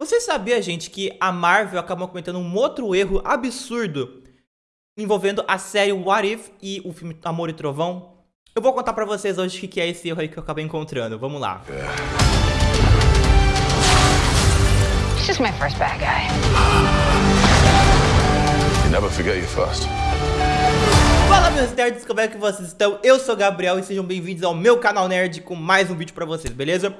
Você sabia, gente, que a Marvel acabou cometendo um outro erro absurdo envolvendo a série What If e o filme Amor e Trovão? Eu vou contar pra vocês hoje o que é esse erro aí que eu acabei encontrando. Vamos lá. It's just my first bad guy. You never forget your first. Fala meus nerds, como é que vocês estão? Eu sou o Gabriel e sejam bem-vindos ao meu canal nerd com mais um vídeo pra vocês, beleza?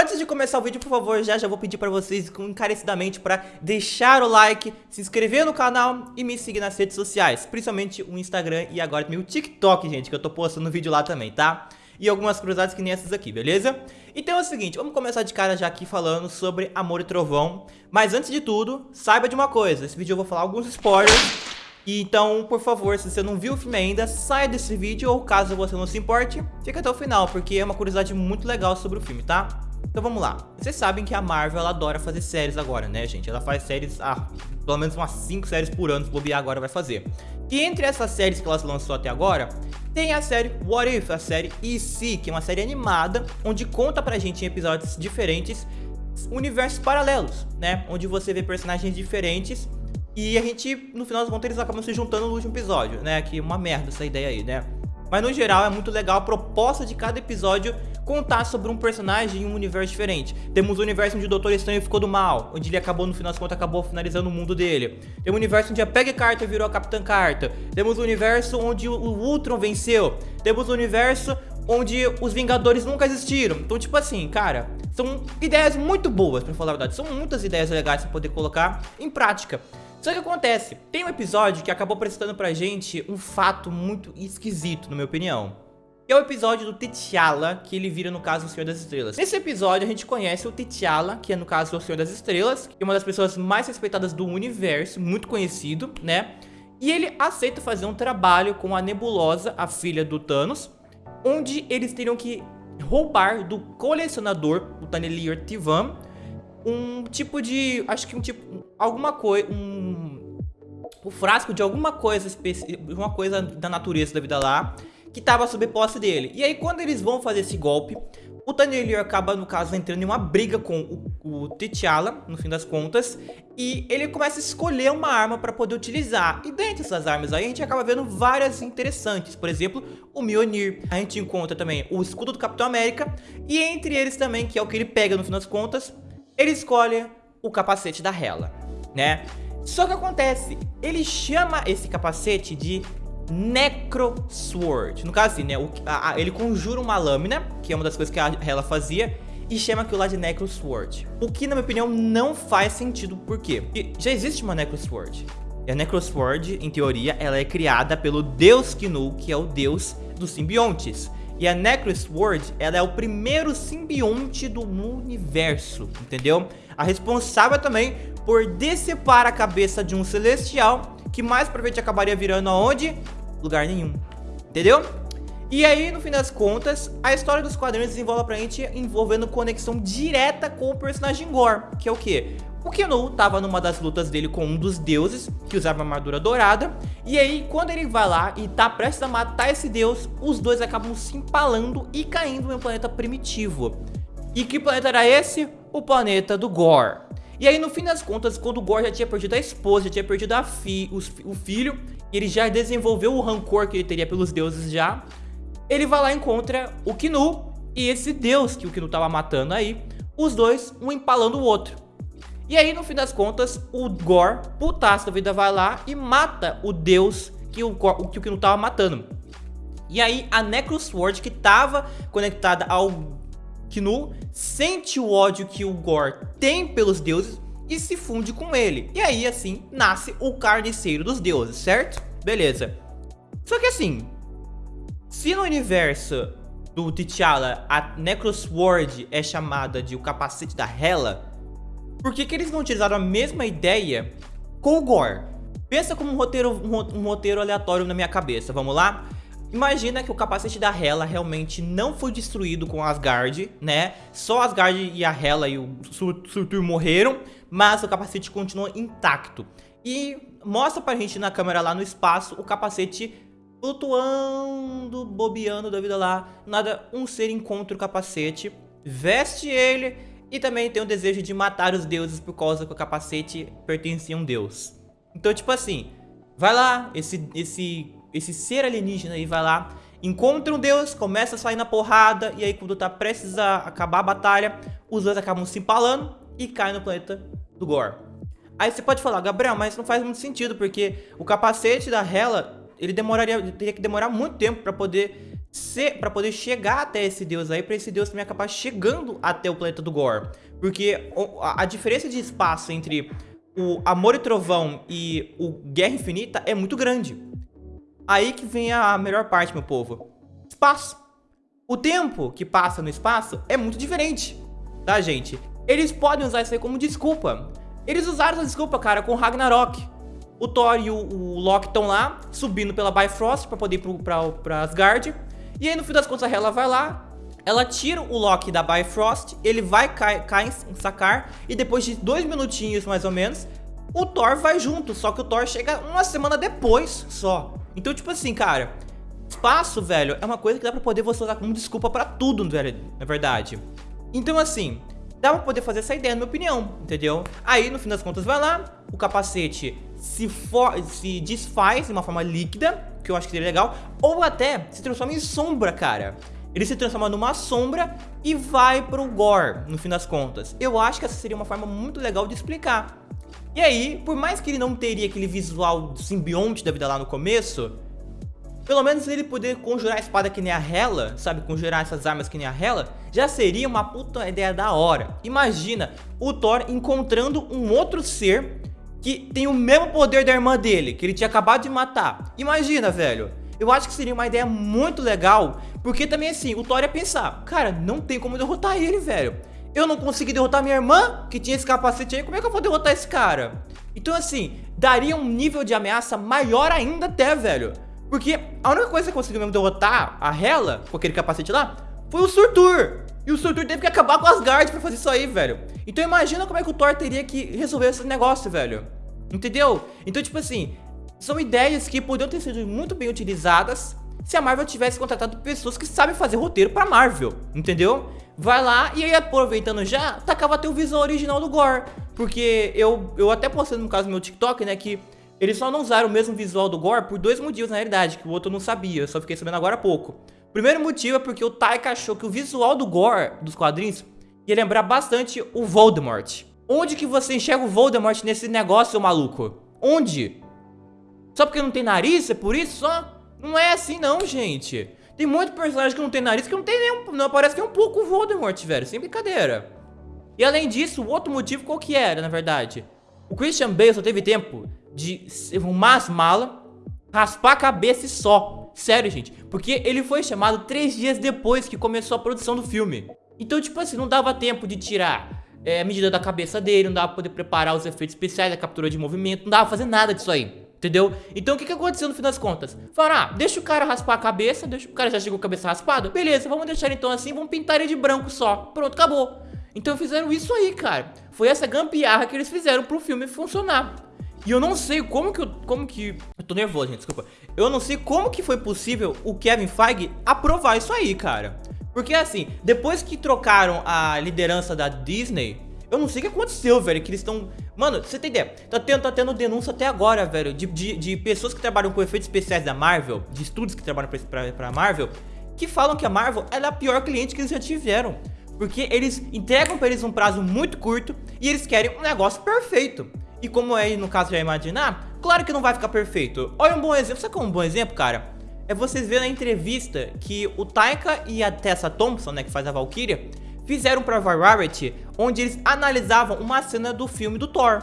Antes de começar o vídeo, por favor, já já vou pedir pra vocês encarecidamente pra deixar o like, se inscrever no canal e me seguir nas redes sociais, principalmente o Instagram e agora também o TikTok, gente, que eu tô postando vídeo lá também, tá? E algumas curiosidades que nem essas aqui, beleza? Então é o seguinte, vamos começar de cara já aqui falando sobre Amor e Trovão, mas antes de tudo, saiba de uma coisa, esse vídeo eu vou falar alguns spoilers e então, por favor, se você não viu o filme ainda, saia desse vídeo ou caso você não se importe, fica até o final, porque é uma curiosidade muito legal sobre o filme, tá? Então vamos lá. Vocês sabem que a Marvel ela adora fazer séries agora, né, gente? Ela faz séries, ah, pelo menos umas 5 séries por ano, se bobear agora vai fazer. E entre essas séries que elas lançou até agora, tem a série What If, a série E.C., que é uma série animada, onde conta pra gente em episódios diferentes universos paralelos, né? Onde você vê personagens diferentes e a gente, no final das contas, eles acabam se juntando no último episódio, né? Que uma merda essa ideia aí, né? Mas no geral é muito legal a proposta de cada episódio contar sobre um personagem em um universo diferente. Temos o universo onde o Doutor Estranho ficou do mal, onde ele acabou, no final das contas, acabou finalizando o mundo dele. Temos o universo onde a Peggy Carter virou a Capitã Carter. Temos o universo onde o Ultron venceu. Temos o universo onde os Vingadores nunca existiram. Então, tipo assim, cara, são ideias muito boas, pra falar a verdade. São muitas ideias legais pra poder colocar em prática. Só que acontece, tem um episódio que acabou apresentando pra gente um fato muito esquisito, na minha opinião é o episódio do T'Challa, que ele vira, no caso, o Senhor das Estrelas. Nesse episódio, a gente conhece o T'Challa, que é, no caso, o Senhor das Estrelas, que é uma das pessoas mais respeitadas do universo, muito conhecido, né? E ele aceita fazer um trabalho com a Nebulosa, a filha do Thanos, onde eles teriam que roubar do colecionador, o Tanelier Tivan, um tipo de... acho que um tipo... alguma coisa... um... frasco de alguma coisa, uma coisa da natureza da vida lá que estava sob posse dele. E aí quando eles vão fazer esse golpe, o Tanelier acaba, no caso, entrando em uma briga com o, o T'Challa, no fim das contas, e ele começa a escolher uma arma para poder utilizar. E dentre essas armas aí, a gente acaba vendo várias interessantes. Por exemplo, o Mjolnir. A gente encontra também o escudo do Capitão América. E entre eles também, que é o que ele pega no fim das contas, ele escolhe o capacete da Hela, né? Só que acontece, ele chama esse capacete de Necro Sword. No caso assim, né, o, a, a, ele conjura uma lâmina, que é uma das coisas que a Hela fazia, e chama aquilo lá de Necro Sword. O que, na minha opinião, não faz sentido. Por quê? Porque já existe uma Necro Sword. E a Necro Sword, em teoria, ela é criada pelo Deus Kinu, que é o deus dos simbiontes. E a Necro Sword, ela é o primeiro simbionte do universo, entendeu? A responsável também por decepar a cabeça de um celestial, que mais pra frente acabaria virando aonde? Lugar nenhum. Entendeu? E aí, no fim das contas, a história dos quadrinhos desenvolve pra gente envolvendo conexão direta com o personagem Gore, que é o quê? O Kenu tava numa das lutas dele com um dos deuses, que usava armadura dourada, e aí quando ele vai lá e tá prestes a matar esse deus, os dois acabam se empalando e caindo em um planeta primitivo. E que planeta era esse? O planeta do Gore. E aí no fim das contas, quando o Gore já tinha perdido a esposa, já tinha perdido a fi, os, o filho, ele já desenvolveu o rancor que ele teria pelos deuses já. Ele vai lá e encontra o Kinu e esse deus que o Kinu tava matando aí, os dois, um empalando o outro. E aí, no fim das contas, o Gore, putaço da vida, vai lá e mata o deus que o, que o Kinu tava matando. E aí, a Necrosword, que tava conectada ao Kinu, sente o ódio que o Gore tem pelos deuses e se funde com ele. E aí, assim, nasce o carniceiro dos deuses, certo? Beleza. Só que assim, se no universo do T'Challa a Necrosword é chamada de o capacete da Hela, por que, que eles não utilizaram a mesma ideia com o Gore? Pensa como um roteiro, um roteiro aleatório na minha cabeça, vamos lá? Imagina que o capacete da Hela realmente não foi destruído com Asgard, né? Só Asgard e a Hela e o Surtur morreram, mas o capacete continua intacto. E mostra pra gente na câmera lá no espaço o capacete flutuando, bobeando da vida lá. Nada, um ser encontra o capacete, veste ele E também tem o desejo de matar os deuses por causa que o capacete pertencia a um deus. Então, tipo assim, vai lá, esse, esse, esse ser alienígena aí vai lá, encontra um deus, começa a sair na porrada, e aí quando tá prestes a acabar a batalha, os dois acabam se empalando e caem no planeta do Gore. Aí você pode falar, Gabriel, mas não faz muito sentido, porque o capacete da Hela, ele demoraria, teria que demorar muito tempo para poder ser, para poder chegar até esse deus aí, para esse deus também acabar chegando até o planeta do Gore. Porque a, a diferença de espaço entre o Amor e Trovão e o Guerra Infinita é muito grande. Aí que vem a melhor parte, meu povo. Espaço. O tempo que passa no espaço é muito diferente, tá, gente? Eles podem usar isso aí como desculpa. Eles usaram essa desculpa, cara, com Ragnarok. O Thor e o, o Loki estão lá, subindo pela Bifrost pra poder ir pro, pra, pra Asgard. E aí, no fim das contas, ela vai lá, ela tira o Loki da Bifrost, ele vai cair em sacar, e depois de dois minutinhos, mais ou menos, o Thor vai junto, só que o Thor chega uma semana depois só. Então, tipo assim, cara, espaço, velho, é uma coisa que dá pra poder você usar como desculpa pra tudo, velho, na verdade. Então, assim, dá pra poder fazer essa ideia, na minha opinião, entendeu? Aí, no fim das contas, vai lá, o capacete se, for, se desfaz de uma forma líquida, que eu acho que seria legal, ou até se transforma em sombra, cara. Ele se transforma numa sombra e vai pro Gore, no fim das contas. Eu acho que essa seria uma forma muito legal de explicar. E aí, por mais que ele não teria aquele visual simbionte da vida lá no começo, pelo menos ele poder conjurar a espada que nem a Hela, sabe? Conjurar essas armas que nem a Hela, já seria uma puta ideia da hora. Imagina o Thor encontrando um outro ser que tem o mesmo poder da irmã dele, que ele tinha acabado de matar. Imagina, velho. Eu acho que seria uma ideia muito legal, porque também assim, o Thor ia pensar, cara, não tem como derrotar ele, velho. Eu não consegui derrotar minha irmã, que tinha esse capacete aí, como é que eu vou derrotar esse cara? Então assim, daria um nível de ameaça maior ainda até, velho. Porque a única coisa que conseguiu mesmo derrotar a Hela, com aquele capacete lá, foi o Surtur. E o Surtur teve que acabar com as guardas pra fazer isso aí, velho. Então imagina como é que o Thor teria que resolver esse negócio, velho. Entendeu? Então, tipo assim, são ideias que poderiam ter sido muito bem utilizadas se a Marvel tivesse contratado pessoas que sabem fazer roteiro pra Marvel, entendeu? Vai lá e aí aproveitando já, tacava o visual original do Gore. Porque eu, eu até postei no caso no meu TikTok, né, que eles só não usaram o mesmo visual do Gore por dois motivos na realidade, que o outro não sabia, eu só fiquei sabendo agora há pouco. Primeiro motivo é porque o Taika achou que o visual do Gore, dos quadrinhos, ia lembrar bastante o Voldemort. Onde que você enxerga o Voldemort nesse negócio, maluco? Onde? Só porque não tem nariz? É por isso só? Não é assim não, gente. Tem muito personagem que não tem nariz que não tem nenhum... Não aparece nem um pouco o Voldemort, velho. Sem brincadeira. E além disso, o outro motivo qual que era, na verdade? O Christian Bale só teve tempo de arrumar as malas, raspar a cabeça e só. Sério, gente. Porque ele foi chamado três dias depois que começou a produção do filme. Então, tipo assim, não dava tempo de tirar é, a medida da cabeça dele, não dava pra poder preparar os efeitos especiais, a captura de movimento, não dava pra fazer nada disso aí. Entendeu? Então o que, que aconteceu no fim das contas? Falaram, ah, deixa o cara raspar a cabeça, deixa o cara já chegou com a cabeça raspada. Beleza, vamos deixar então assim, vamos pintar ele de branco só. Pronto, acabou. Então fizeram isso aí, cara. Foi essa gambiarra que eles fizeram pro filme funcionar. E eu não sei como que eu, como que... Eu tô nervoso, gente, desculpa. Eu não sei como que foi possível o Kevin Feige aprovar isso aí, cara. Porque assim, depois que trocaram a liderança da Disney, eu não sei o que aconteceu, velho, que eles estão... Mano, você tem ideia? Tá tendo, tá tendo denúncia até agora, velho, de, de, de pessoas que trabalham com efeitos especiais da Marvel, de estúdios que trabalham pra, pra, pra Marvel, que falam que a Marvel é a pior cliente que eles já tiveram. Porque eles entregam pra eles um prazo muito curto e eles querem um negócio perfeito. E como aí no caso já imaginar, claro que não vai ficar perfeito. Olha um bom exemplo, sabe qual é um bom exemplo, cara? É vocês verem na entrevista que o Taika e a Tessa Thompson, né, que faz a Valkyria, fizeram pra Variety, onde eles analisavam uma cena do filme do Thor.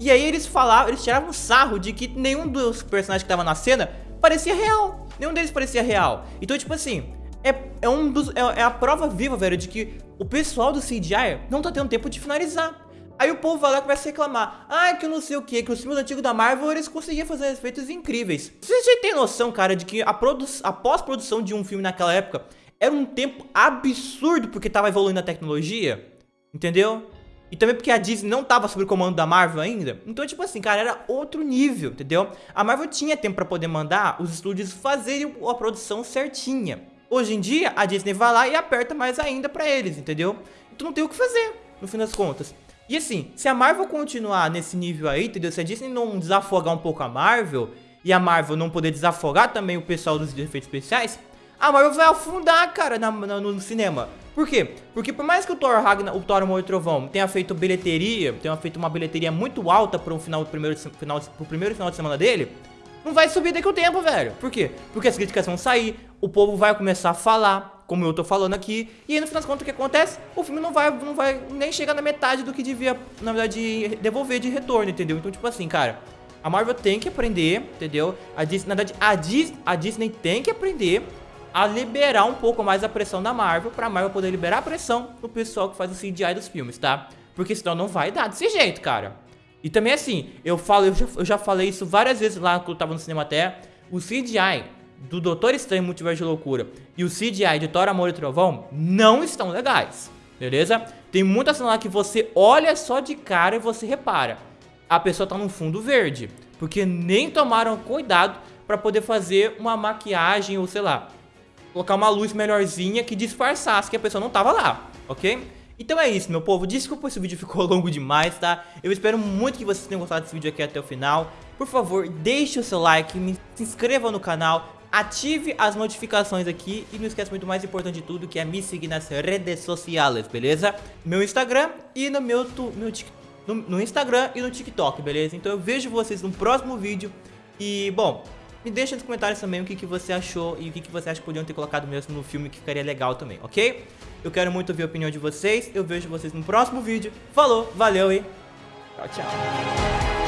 E aí eles falavam, eles tiravam sarro de que nenhum dos personagens que estavam na cena parecia real. Nenhum deles parecia real. Então, tipo assim, é, é, um dos, é, é a prova viva, velho, de que o pessoal do CGI não tá tendo tempo de finalizar. Aí o povo vai lá e começa a reclamar. Ah, que não sei o que, que os filmes antigos da Marvel eles conseguiam fazer efeitos incríveis. Vocês já têm noção, cara, de que a, a pós-produção de um filme naquela época era um tempo absurdo porque tava evoluindo a tecnologia, entendeu? E também porque a Disney não tava sob o comando da Marvel ainda. Então, tipo assim, cara, era outro nível, entendeu? A Marvel tinha tempo pra poder mandar os estúdios fazerem a produção certinha. Hoje em dia, a Disney vai lá e aperta mais ainda pra eles, entendeu? Então não tem o que fazer. no fim das contas. E assim, se a Marvel continuar nesse nível aí, entendeu? Se a Disney não desafogar um pouco a Marvel, e a Marvel não poder desafogar também o pessoal dos efeitos especiais, a Marvel vai afundar, cara, na, na, no cinema. Por quê? Porque por mais que o Thor Ragnar, o Thor Amor e Trovão tenha feito bilheteria, tenha feito uma bilheteria muito alta para um final do primeiro final pro primeiro final de semana dele, não vai subir daqui o tempo, velho. Por quê? Porque as críticas vão sair, o povo vai começar a falar, como eu tô falando aqui, e aí no final das contas o que acontece? O filme não vai, não vai nem chegar na metade do que devia, na verdade, devolver de retorno, entendeu? Então, tipo assim, cara, a Marvel tem que aprender, entendeu? A Disney, na verdade, a, Dis, a Disney tem que aprender a liberar um pouco mais a pressão da Marvel, pra Marvel poder liberar a pressão no pessoal que faz o CGI dos filmes, tá? Porque senão não vai dar desse jeito, cara. E também assim, eu falo, eu já, eu já falei isso várias vezes lá quando eu tava no cinema até, o CGI do Doutor Estranho Multiverso de Loucura e o CGI de Thor, Amor e Trovão não estão legais, beleza? Tem muita cena lá que você olha só de cara e você repara, a pessoa tá no fundo verde, porque nem tomaram cuidado pra poder fazer uma maquiagem ou sei lá, colocar uma luz melhorzinha que disfarçasse que a pessoa não tava lá, ok? Então é isso, meu povo. Desculpa se o vídeo ficou longo demais, tá? Eu espero muito que vocês tenham gostado desse vídeo aqui até o final. Por favor, deixe o seu like, se inscreva no canal, ative as notificações aqui e não esqueça muito mais importante de tudo, que é me seguir nas redes sociais, beleza? Meu Instagram e no meu, tu, meu no, no Instagram e no TikTok, beleza? Então eu vejo vocês no próximo vídeo e, bom, me deixa nos comentários também o que, que você achou e o que, que você acha que podiam ter colocado mesmo no filme que ficaria legal também, ok? Eu quero muito ouvir a opinião de vocês, eu vejo vocês no próximo vídeo. Falou, valeu e tchau, tchau.